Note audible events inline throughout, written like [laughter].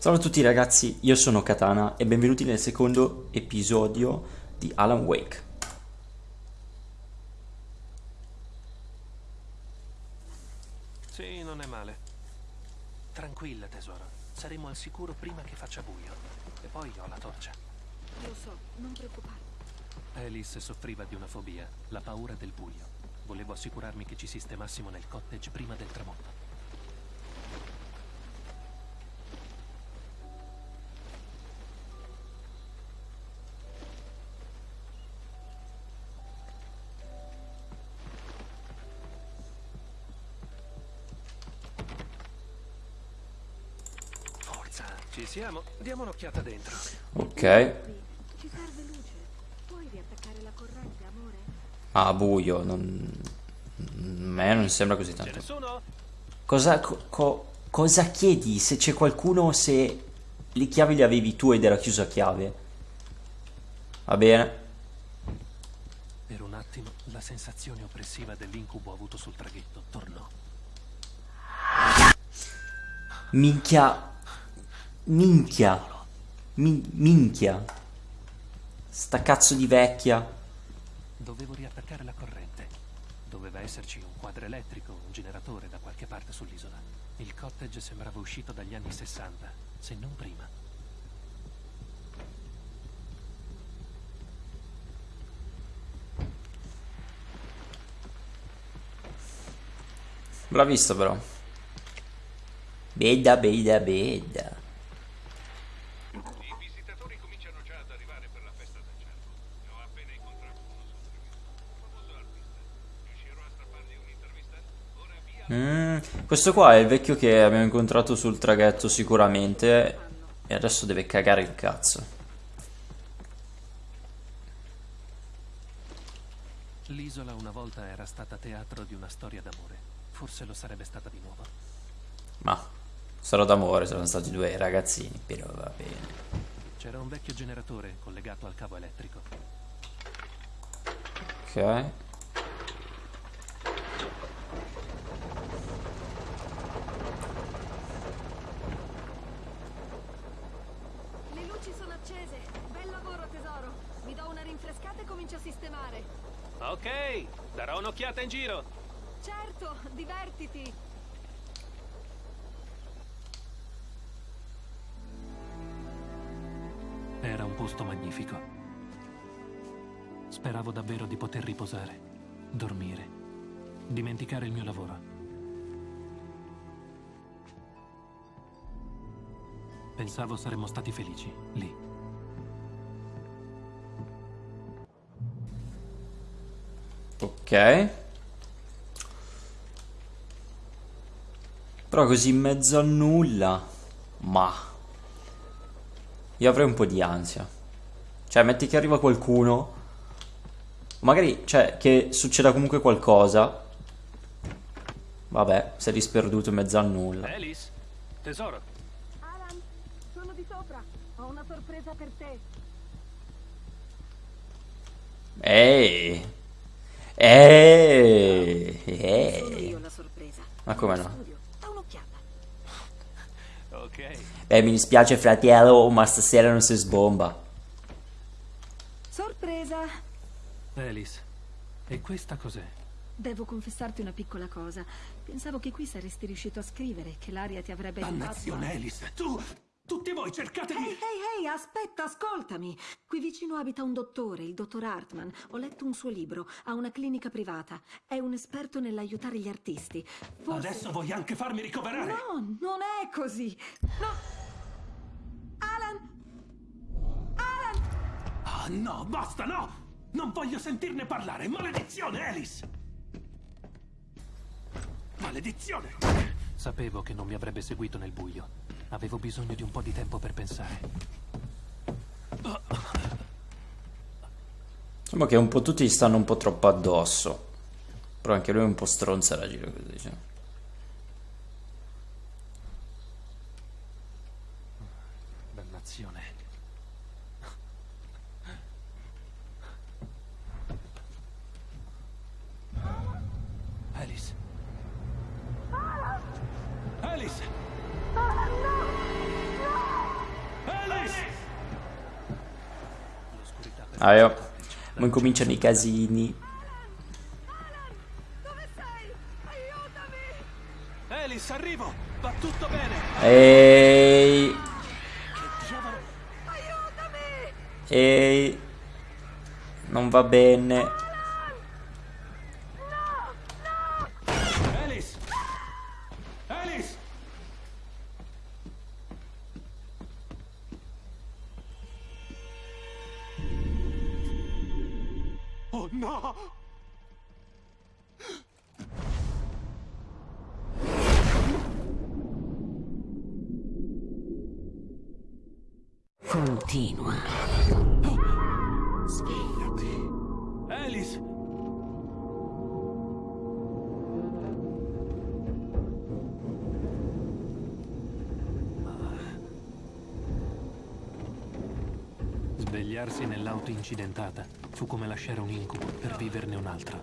Ciao a tutti ragazzi, io sono Katana e benvenuti nel secondo episodio di Alan Wake. Sì, non è male. Tranquilla, tesoro. Saremo al sicuro prima che faccia buio. E poi ho la torcia. Lo so, non preoccuparti. Alice soffriva di una fobia, la paura del buio. Volevo assicurarmi che ci sistemassimo nel cottage prima del tramonto. Forza, ci siamo. Diamo un'occhiata dentro. Ok. Ci serve luce. Puoi riattaccare la corrente, amore? Ah, buio, non... A me non sembra così tanto. Cosa, co- co- cosa chiedi? Se c'è qualcuno, se le chiavi le avevi tu ed era chiusa a chiave. Va bene. Per un attimo la sensazione oppressiva dell'incubo avuto sul traghetto tornò. Minchia. Minchia. Min- minchia. Sta cazzo di vecchia. Dovevo riattaccare la corrente. Doveva esserci un quadro elettrico, un generatore da qualche parte sull'isola. Il cottage sembrava uscito dagli anni 60, se non prima. L'ha visto però. Beda, beda, beda. I visitatori cominciano già ad arrivare per la festa del cervo. Ne ho appena incontrato uno sul traghetto. Un famoso artista. Riuscirò a strappargli un'intervista? Ora via. Mm, questo qua è il vecchio che abbiamo incontrato sul traghetto sicuramente. E adesso deve cagare il cazzo. L'isola una volta era stata teatro di una storia d'amore. Forse lo sarebbe stata di nuovo. Ma sarò d'amore, sono stati due ragazzini, però va bene. C'era un vecchio generatore collegato al cavo elettrico. Ok. Le luci sono accese. Bel lavoro, tesoro. Mi do una rinfrescata e comincio a sistemare. Ok, darò un'occhiata in giro. Certo, divertiti. Era un posto magnifico. Speravo davvero di poter riposare, dormire, dimenticare il mio lavoro. Pensavo saremmo stati felici, lì. Ok. Però così in mezzo a nulla. Ma. Io avrei un po' di ansia. Cioè, metti che arriva qualcuno. Magari, cioè, che succeda comunque qualcosa. Vabbè, sei disperduto in mezzo a nulla. Alice, tesoro, Alan, sono di sopra. Ho una sorpresa per te. Ehi. La sorpresa. Ma come no? Beh, mi dispiace fratello, ma stasera non si sbomba. Sorpresa. Alice, e questa cos'è? Devo confessarti una piccola cosa. Pensavo che qui saresti riuscito a scrivere, che l'aria ti avrebbe aiutato. Dannazione, Alice, tu... Tutti voi cercate Ehi, di... ehi, ehi, aspetta, ascoltami. Qui vicino abita un dottore, il dottor Hartman. Ho letto un suo libro, ha una clinica privata. È un esperto nell'aiutare gli artisti. Forse... Adesso vuoi anche farmi ricoverare? No, non è così. No. Alan! Alan! Ah, no, basta, no! Non voglio sentirne parlare! Maledizione, Alice! Maledizione! Sapevo che non mi avrebbe seguito nel buio. Avevo bisogno di un po' di tempo per pensare. Insomma che un po' tutti gli stanno un po' troppo addosso. Però anche lui è un po' stronza da giro così. Cioè. Dannazione. Ah, io. Ma incominciano i casini. Dove sei? Aiutami! Alice, arrivo! Va tutto bene! Ehi. Che diavolo? Aiutami! Ehi. Non va bene. Continua. Svegliati. Alice! Svegliarsi nell'auto incidentata fu come lasciare un incubo per viverne un altro.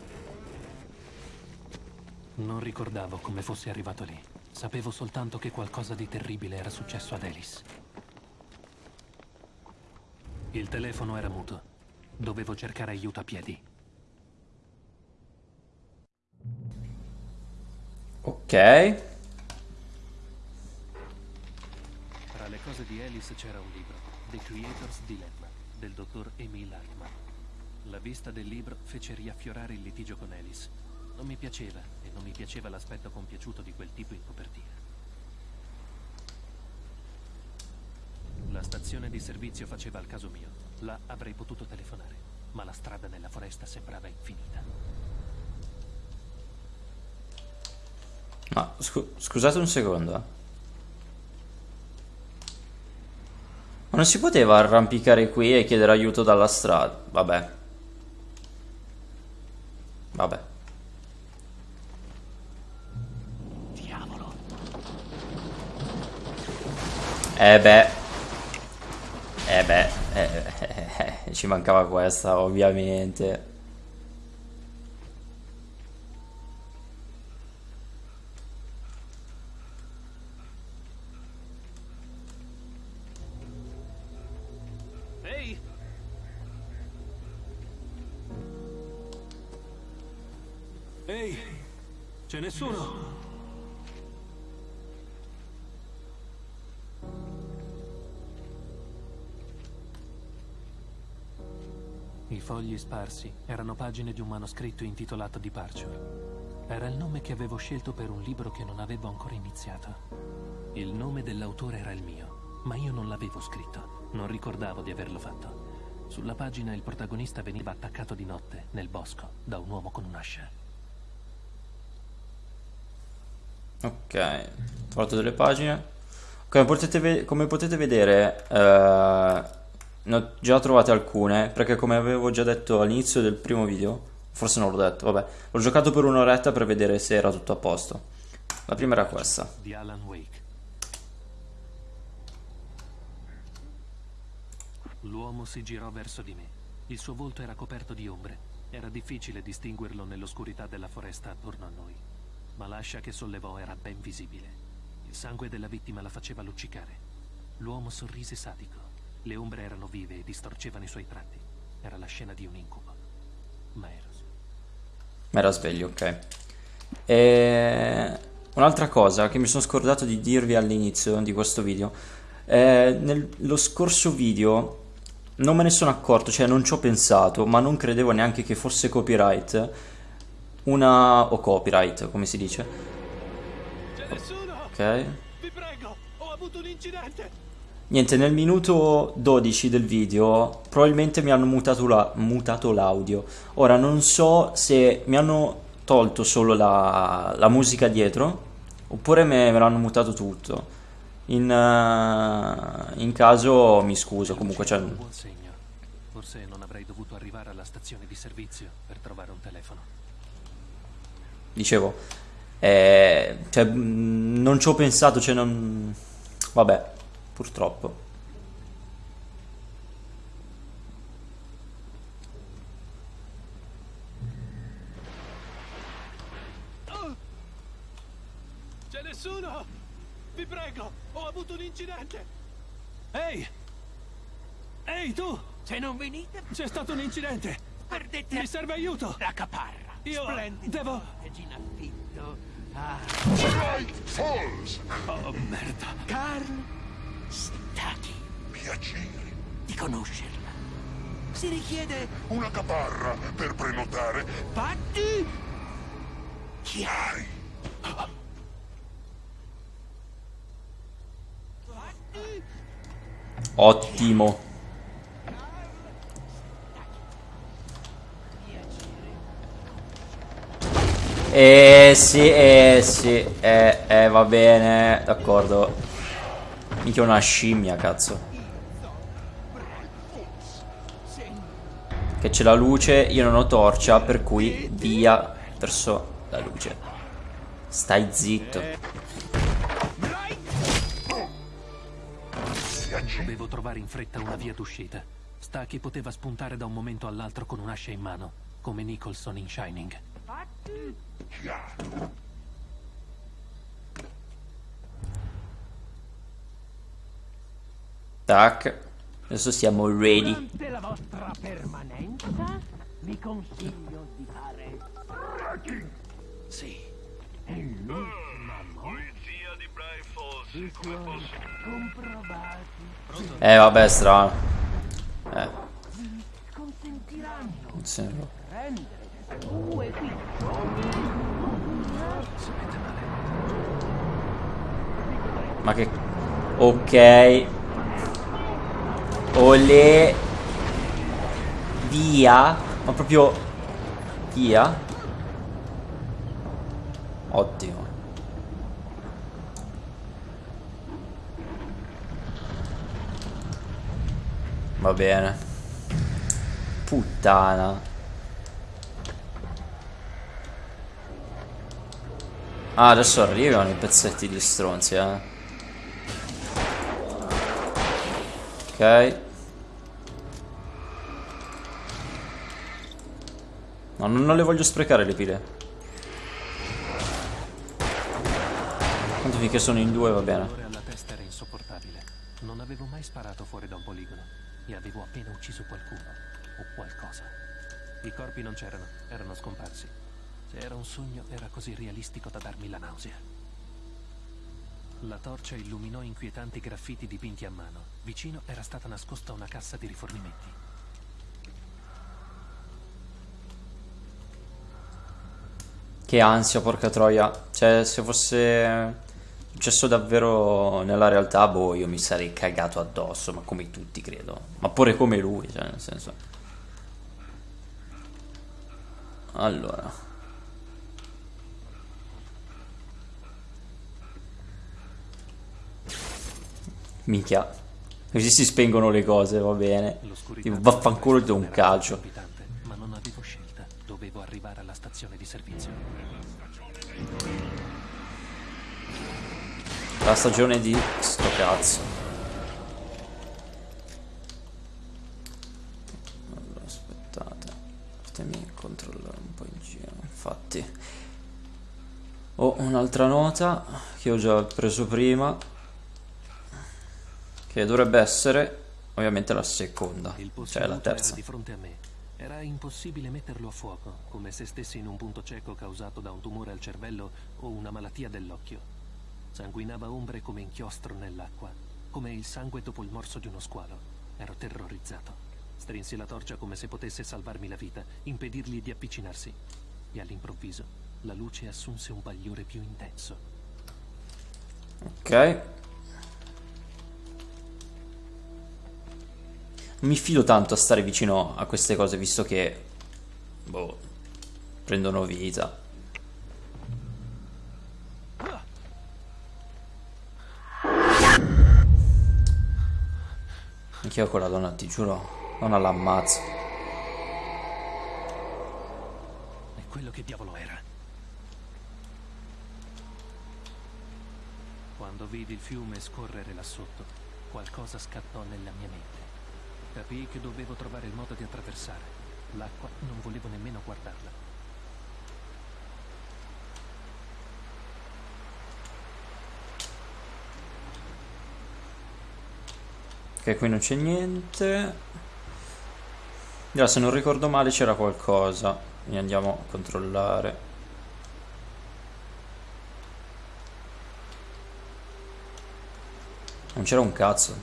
Non ricordavo come fossi arrivato lì. Sapevo soltanto che qualcosa di terribile era successo ad Alice. Il telefono era muto. Dovevo cercare aiuto a piedi. Ok. Tra le cose di Alice c'era un libro, The Creator's Dilemma, del dottor Emil Hartman. La vista del libro fece riaffiorare il litigio con Alice. Non mi piaceva e non mi piaceva l'aspetto compiaciuto di quel tipo in copertina. La stazione di servizio faceva al caso mio. Là avrei potuto telefonare, ma la strada nella foresta sembrava infinita. Ma scu- scusate un secondo. eh. Ma non si poteva arrampicare qui e chiedere aiuto dalla strada? Vabbè. Vabbè. Diavolo! Eh beh. Eh beh. eh, eh, [laughs] ci mancava questa, ovviamente. I fogli sparsi erano pagine di un manoscritto intitolato Departure. Era il nome che avevo scelto per un libro che non avevo ancora iniziato. Il nome dell'autore era il mio, ma io non l'avevo scritto. Non ricordavo di averlo fatto. Sulla pagina il protagonista veniva attaccato di notte, nel bosco, da un uomo con un'ascia. Ok, trovato delle pagine. Come potete, ve- come potete vedere, eh, ne ho già trovate alcune, perché come avevo già detto all'inizio del primo video, forse non l'ho detto, vabbè, l'ho giocato per un'oretta per vedere se era tutto a posto. La prima era questa. L'uomo si girò verso di me. Il suo volto era coperto di ombre. Era difficile distinguerlo nell'oscurità della foresta attorno a noi. Ma l'ascia che sollevò era ben visibile. Il sangue della vittima la faceva luccicare. L'uomo sorrise sadico. Le ombre erano vive e distorcevano i suoi tratti. Era la scena di un incubo. Ma ero Ma era sveglio, ok. E... Un'altra cosa che mi sono scordato di dirvi all'inizio di questo video. Eh, nello scorso video non me ne sono accorto, cioè non ci ho pensato, ma non credevo neanche che fosse copyright. Una... o copyright, come si dice. C'è nessuno! Ok. Vi prego! Ho avuto un incidente! Niente, nel minuto 12 del video probabilmente mi hanno mutato la- mutato l'audio. Ora non so se mi hanno tolto solo la, la musica dietro oppure me, me l'hanno mutato tutto. In, eh, in caso mi scuso, comunque cioè, Un buon segno. Forse non avrei dovuto arrivare alla stazione di servizio per trovare un telefono. dicevo, eh, cioè, mh, non ci ho pensato, cioè non... Vabbè, purtroppo. C'è nessuno! Vi prego! Ho avuto un incidente! Ehi! Ehi tu! Se non venite, C'è stato un incidente! perdete Mi serve aiuto! la caparra. Io Splendido devo-. Ah, Falls. Oh, merda. Carl Stacchi. Piacere. Di conoscerla. Si richiede Una caparra per prenotare. patti chiari. Patti Ottimo. Eh sì, eh sì, eh, eh va bene, d'accordo. Mica una scimmia, cazzo. Che c'è la luce, io non ho torcia, per cui via verso la luce. Stai zitto. Dovevo trovare in fretta una via d'uscita. Stacchi poteva spuntare da un momento all'altro con un'ascia in mano, come Nicholson in Shining. Tac. Adesso siamo ready. Durante la vostra permanenza vi consiglio di fare Sì. È l'ultima Polizia di Bright Falls, i come posso... comprovati Eh vabbè, strano. Eh, consentiranno non sembra. di prendere due piccioni Ma che... Ok. Olè. Via. Ma proprio... Via. Ottimo. Va bene. Puttana. Ah, adesso arrivano i pezzetti di stronzi, eh. Ok. No, non, non le voglio sprecare le pile. Tanto finché sono in due va bene. Alla testa era insopportabile. Non avevo mai sparato fuori da un poligono e avevo appena ucciso qualcuno o qualcosa. I corpi non c'erano, erano scomparsi. Se era un sogno, era così realistico da darmi la nausea. La torcia illuminò inquietanti graffiti dipinti a mano. Vicino era stata nascosta una cassa di rifornimenti. Che ansia, porca troia. Cioè, se fosse successo davvero nella realtà, boh, io mi sarei cagato addosso, ma come tutti, credo. Ma pure come lui, cioè, nel senso. Allora. Minchia. Così si spengono le cose, va bene. Tipo, vaffanculo do un calcio. Ma non avevo scelta. Dovevo arrivare alla stazione di servizio. La stagione di sto cazzo. Allora, aspettate. Fatemi controllare un po' in giro. Infatti. Ho un'altra nota che ho già preso prima. Che dovrebbe essere ovviamente la seconda. Cioè la terza. Era impossibile metterlo a fuoco, come se stessi in un punto cieco causato da un tumore al cervello o una malattia dell'occhio. Sanguinava ombre come inchiostro nell'acqua, come il sangue dopo il morso di uno squalo. Ero terrorizzato. Strinsi la torcia come se potesse salvarmi la vita, impedirgli di avvicinarsi. E all'improvviso la luce assunse un bagliore più intenso. Ok. Mi fido tanto a stare vicino a queste cose, visto che... Boh... Prendono vita. Anch'io quella donna, ti giuro, non l'ammazzo. E quello che diavolo era? Quando vidi il fiume scorrere là sotto, qualcosa scattò nella mia mente. Capii che dovevo trovare il modo di attraversare. L'acqua non volevo nemmeno guardarla. Ok, qui non c'è niente. Allora, se non ricordo male c'era qualcosa. Quindi andiamo a controllare. Non c'era un cazzo.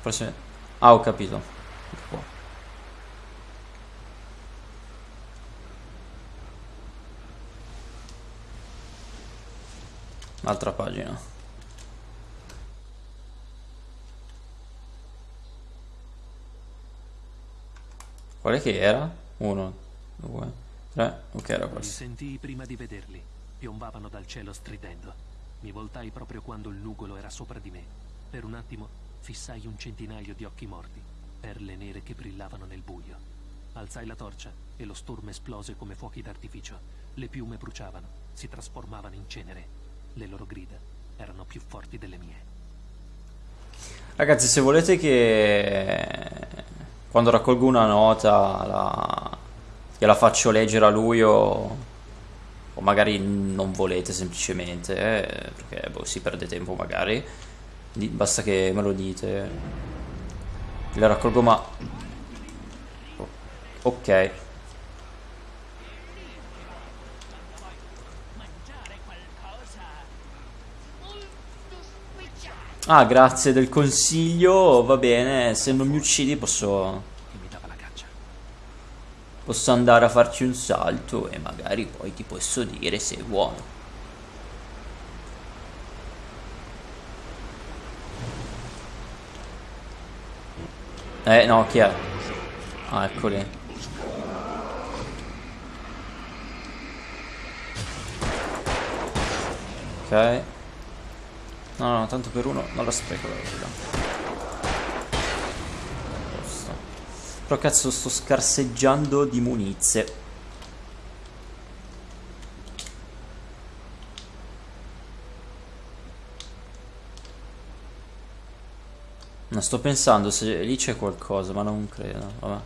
Forse... Ah, ho capito. Ecco. Altra pagina. Qual è che era? Uno, due, tre. Ok, era Li questo. sentii prima di vederli. Piombavano dal cielo stridendo. Mi voltai proprio quando il nugolo era sopra di me. Per un attimo fissai un centinaio di occhi morti, perle nere che brillavano nel buio. Alzai la torcia e lo stormo esplose come fuochi d'artificio. Le piume bruciavano, si trasformavano in cenere. Le loro grida erano più forti delle mie. Ragazzi, se volete che quando raccolgo una nota la... gliela faccio leggere a lui o, o magari non volete semplicemente, eh, perché boh, si perde tempo magari, basta che me lo dite. Le raccolgo ma... o- Ok. Ah, grazie del consiglio, va bene, se non mi uccidi posso... La. Posso andare a farci un salto e magari poi ti posso dire se è buono. Eh no, chi è? Ah, eccoli. Ok. No, no, tanto per uno non la spreco la. Posto. Però cazzo sto scarseggiando di munizie. Sto pensando se lì c'è qualcosa, ma non credo. Vabbè.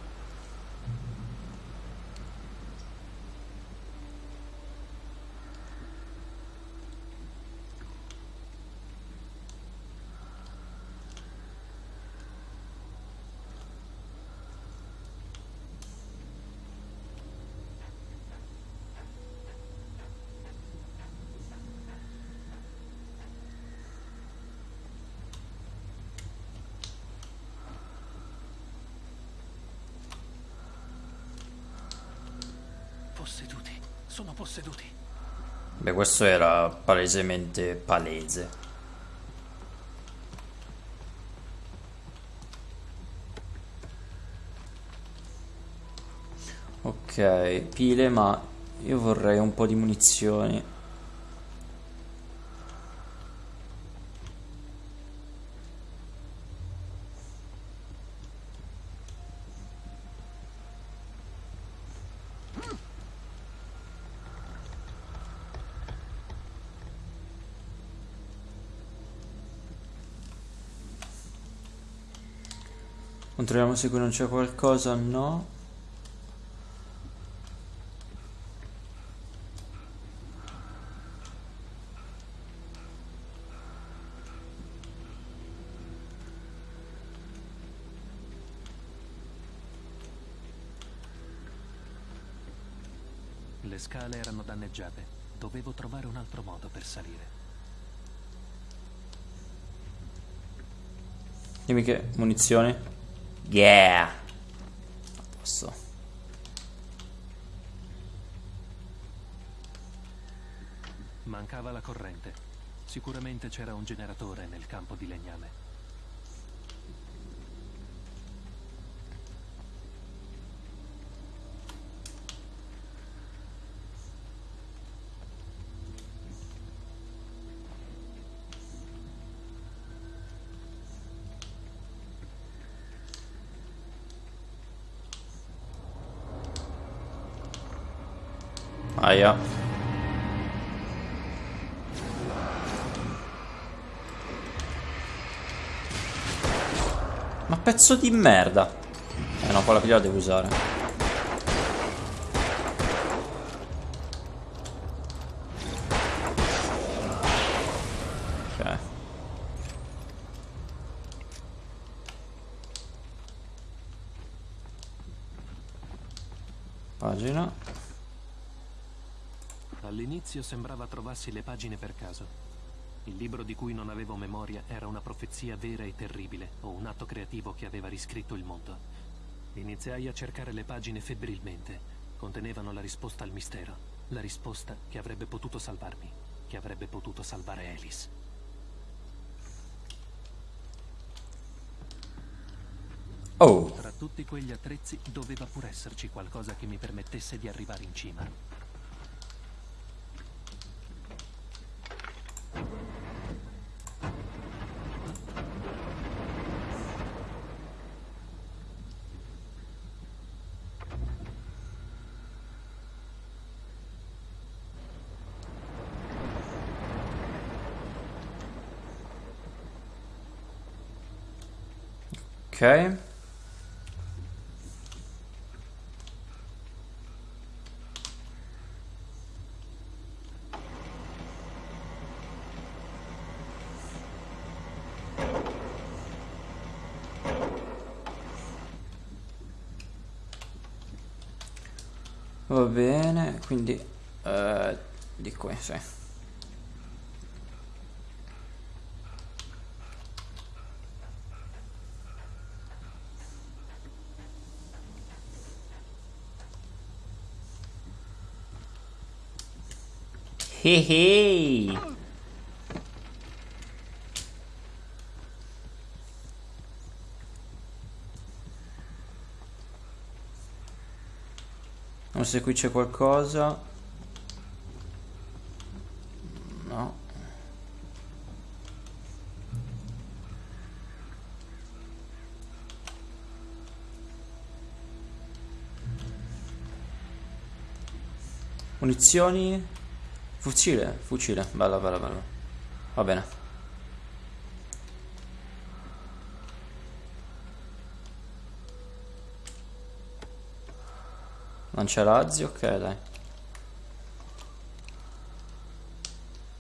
Posseduti, sono posseduti. Beh, questo era palesemente palese. Ok, pile, ma io vorrei un po' di munizioni. Controlliamo se qui non c'è qualcosa, no. Le scale erano danneggiate. Dovevo trovare un altro modo per salire. Dimmi che munizioni. Yeah. A posto. Mancava la corrente. Sicuramente c'era un generatore nel campo di legname. Aia. Ma pezzo di merda. Eh no, quella che la devo usare. Ok. Pagina. All'inizio sembrava trovassi le pagine per caso. Il libro di cui non avevo memoria era una profezia vera e terribile, o un atto creativo che aveva riscritto il mondo. Iniziai a cercare le pagine febbrilmente. Contenevano la risposta al mistero. La risposta che avrebbe potuto salvarmi, che avrebbe potuto salvare Alice. Oh, Tra tutti quegli attrezzi doveva pur esserci qualcosa che mi permettesse di arrivare in cima. Ok. Va bene, quindi eh, di qui, sì. Hey. Non so se qui c'è qualcosa. No. Munizioni. Fucile, fucile. Bello, bello, bello. Va bene. Lanciarazzi, ok dai.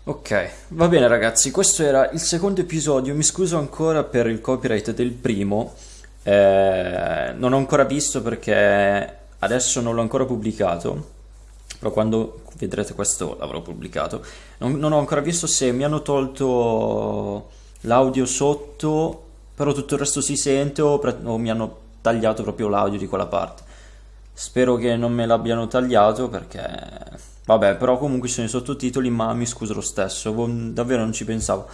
Ok, va bene ragazzi, questo era il secondo episodio, mi scuso ancora per il copyright del primo, eh, non ho ancora visto perché adesso non l'ho ancora pubblicato, però quando vedrete questo l'avrò pubblicato, non, non ho ancora visto se mi hanno tolto l'audio sotto, però tutto il resto si sente o, o mi hanno tagliato proprio l'audio di quella parte. Spero che non me l'abbiano tagliato perché... Vabbè, però comunque ci sono i sottotitoli, ma mi scuso lo stesso, davvero non ci pensavo.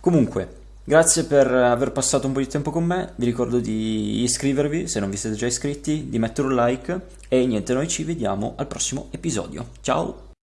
Comunque, grazie per aver passato un po' di tempo con me, vi ricordo di iscrivervi se non vi siete già iscritti, di mettere un like e niente, noi ci vediamo al prossimo episodio. Ciao!